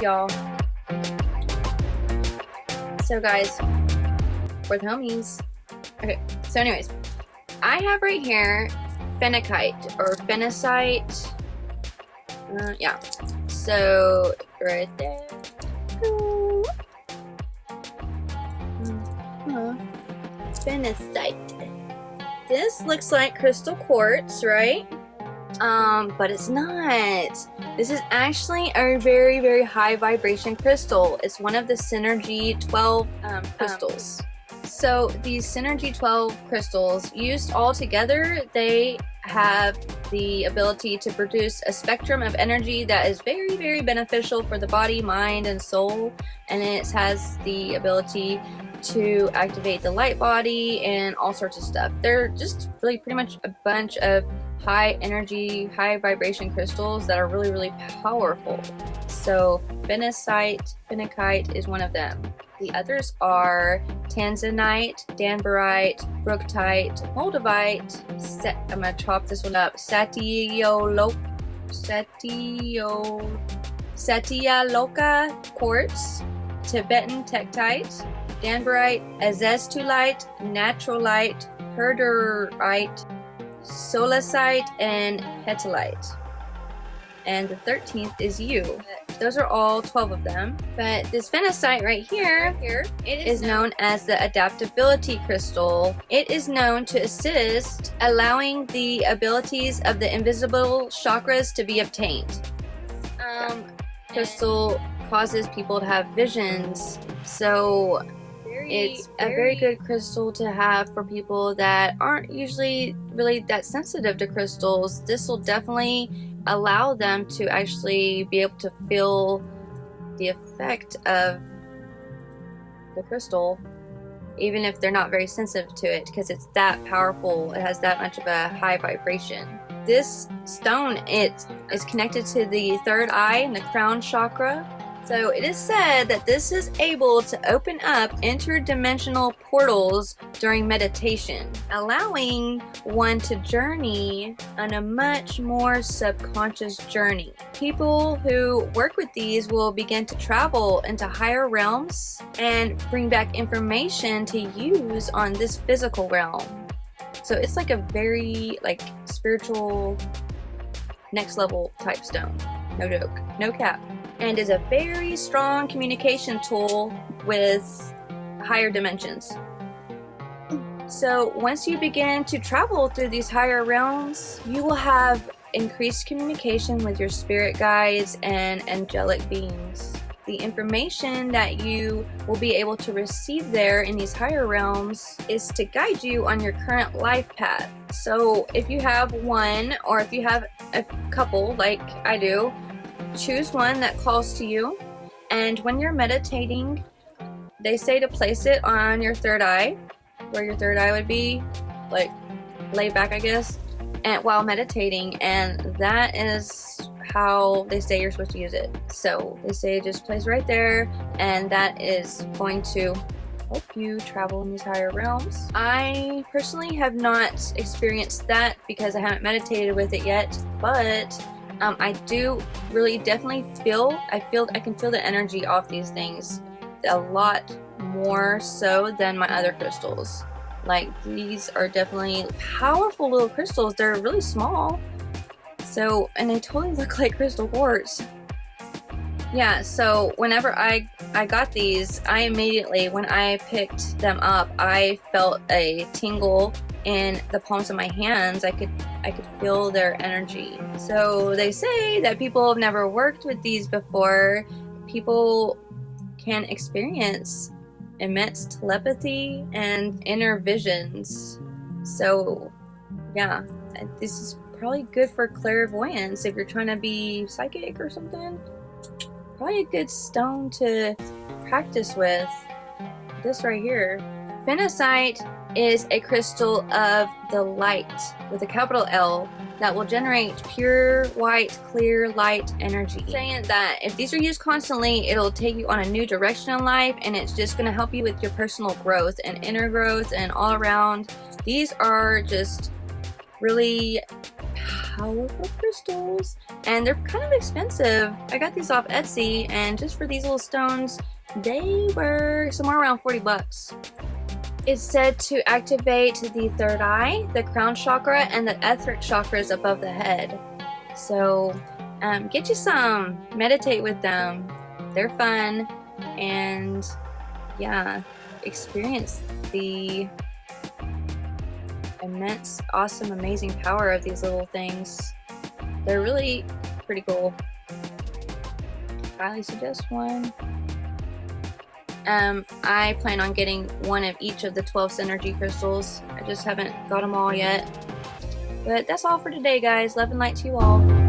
y'all. So guys, for the homies. Okay, so anyways, I have right here phenakite or phenacite. Uh, yeah. So right there. Uh, phenacite. This looks like crystal quartz, right? Um, but it's not. This is actually a very, very high vibration crystal. It's one of the Synergy 12 um, crystals. Um, so these Synergy 12 crystals, used all together, they have the ability to produce a spectrum of energy that is very, very beneficial for the body, mind, and soul. And it has the ability to activate the light body and all sorts of stuff. They're just really pretty much a bunch of high energy, high vibration crystals that are really, really powerful. So phenacite, phenakite is one of them. The others are tanzanite, danburite, brookite, moldavite, I'm gonna chop this one up, satiolo, satio, satyaloka quartz, Tibetan tektite, danburite, azeztulite, natrolite, herderite, solasite, and petalite. And the 13th is you. Those are all 12 of them. But this phenacite right here, here it is, is known as the adaptability crystal. It is known to assist allowing the abilities of the invisible chakras to be obtained. Um, crystal causes people to have visions. So it's a very good crystal to have for people that aren't usually really that sensitive to crystals. This will definitely allow them to actually be able to feel the effect of the crystal even if they're not very sensitive to it because it's that powerful it has that much of a high vibration this stone it is connected to the third eye and the crown chakra so it is said that this is able to open up interdimensional portals during meditation, allowing one to journey on a much more subconscious journey. People who work with these will begin to travel into higher realms and bring back information to use on this physical realm. So it's like a very like spiritual next level type stone. No joke. No cap and is a very strong communication tool with higher dimensions. So once you begin to travel through these higher realms, you will have increased communication with your spirit guides and angelic beings. The information that you will be able to receive there in these higher realms is to guide you on your current life path. So if you have one or if you have a couple like I do, choose one that calls to you and when you're meditating they say to place it on your third eye where your third eye would be like laid back I guess and while meditating and that is how they say you're supposed to use it so they say just place right there and that is going to help you travel in these higher realms. I personally have not experienced that because I haven't meditated with it yet, but um, I do really definitely feel, I feel, I can feel the energy off these things a lot more so than my other crystals. Like these are definitely powerful little crystals. They're really small. So, and they totally look like crystal quartz. Yeah, so whenever I, I got these, I immediately, when I picked them up, I felt a tingle in the palms of my hands. I could I could feel their energy. So they say that people have never worked with these before. People can experience immense telepathy and inner visions. So yeah, this is probably good for clairvoyance if you're trying to be psychic or something. Probably a good stone to practice with. This right here. Phenacite is a crystal of the light with a capital L that will generate pure white clear light energy saying that if these are used constantly it'll take you on a new direction in life and it's just going to help you with your personal growth and inner growth and all around these are just really powerful crystals and they're kind of expensive. I got these off Etsy and just for these little stones, they were somewhere around 40 bucks. It's said to activate the third eye, the crown chakra, and the etheric chakras above the head. So um, get you some, meditate with them. They're fun and yeah, experience the immense, awesome, amazing power of these little things. They're really pretty cool. Highly suggest one. Um, I plan on getting one of each of the 12 Synergy crystals. I just haven't got them all yet. But that's all for today, guys. Love and light to you all.